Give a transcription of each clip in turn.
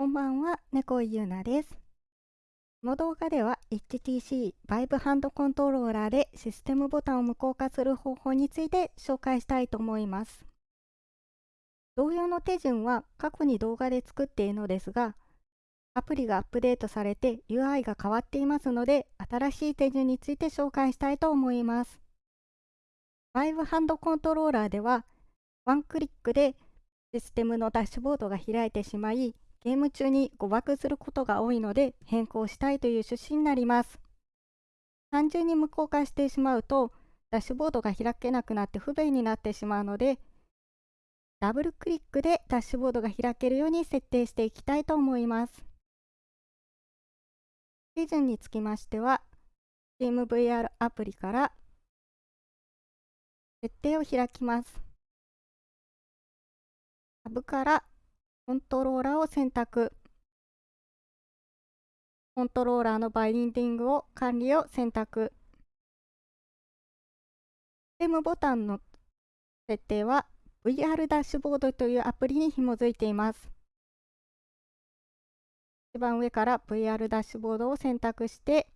こんばんは、猫井ゆうなです。この動画では HTC Vive ハンドコントローラーでシステムボタンを無効化する方法について紹介したいと思います。同様の手順は過去に動画で作っているのですが、アプリがアップデートされて UI が変わっていますので、新しい手順について紹介したいと思います。Vive ハンドコントローラーでは、ワンクリックでシステムのダッシュボードが開いてしまい、ゲーム中に誤爆することが多いので変更したいという趣旨になります。単純に無効化してしまうとダッシュボードが開けなくなって不便になってしまうのでダブルクリックでダッシュボードが開けるように設定していきたいと思います。手順につきましては TeamVR アプリから設定を開きます。タブからコントローラーを選択。コントローラーのバインディングを管理を選択。システムボタンの設定は VR ダッシュボードというアプリに紐づいています。一番上から VR ダッシュボードを選択して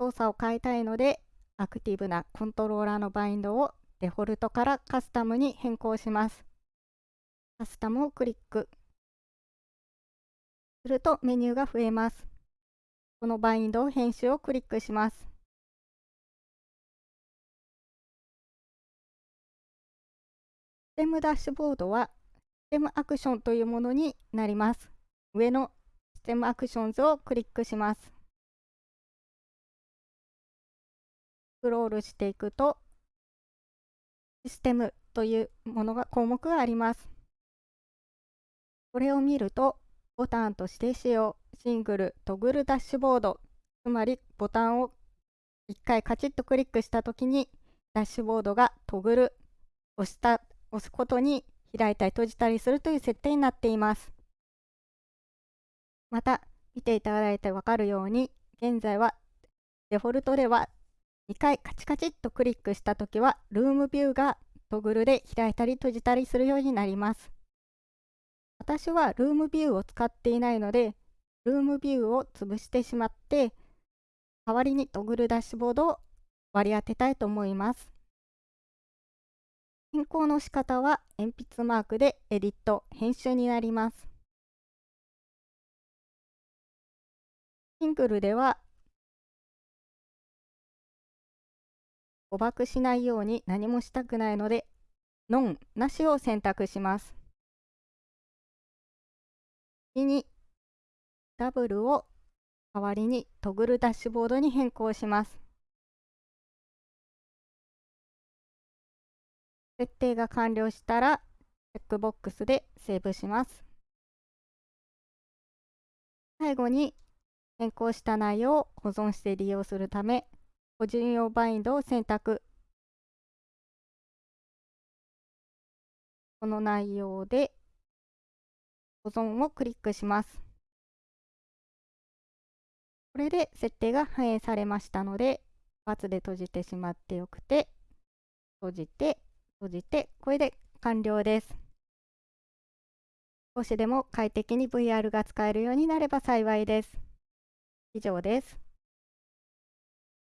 操作を変えたいのでアクティブなコントローラーのバインドをデフォルトからカスタムに変更します。カスタムをクリックするとメニューが増えます。このバインド編集をクリックします。ステムダッシュボードはステムアクションというものになります。上のステムアクションズをクリックします。スクロールしていくとシステムというものが項目があります。これを見ると、ボタンとして使用、シングル、トグルダッシュボード、つまりボタンを1回カチッとクリックしたときに、ダッシュボードがトグル、押した押すことに開いたり閉じたりするという設定になっています。また、見ていただいてわかるように、現在はデフォルトでは2回カチカチッとクリックしたときは、ルームビューがトグルで開いたり閉じたりするようになります。私はルームビューを使っていないので、ルームビューを潰してしまって、代わりにトグルダッシュボードを割り当てたいと思います。変更の仕方は鉛筆マークでエディット、編集になります。シングルでは誤爆しないように何もしたくないので、ノンなしを選択します。次にダブルを代わりにトグルダッシュボードに変更します。設定が完了したらチェックボックスでセーブします。最後に変更した内容を保存して利用するため個人用バインドを選択この内容で保存をクリックします。これで設定が反映されましたので、×で閉じてしまってよくて、閉じて、閉じて、これで完了です。少しでも快適に VR が使えるようになれば幸いです。以上です。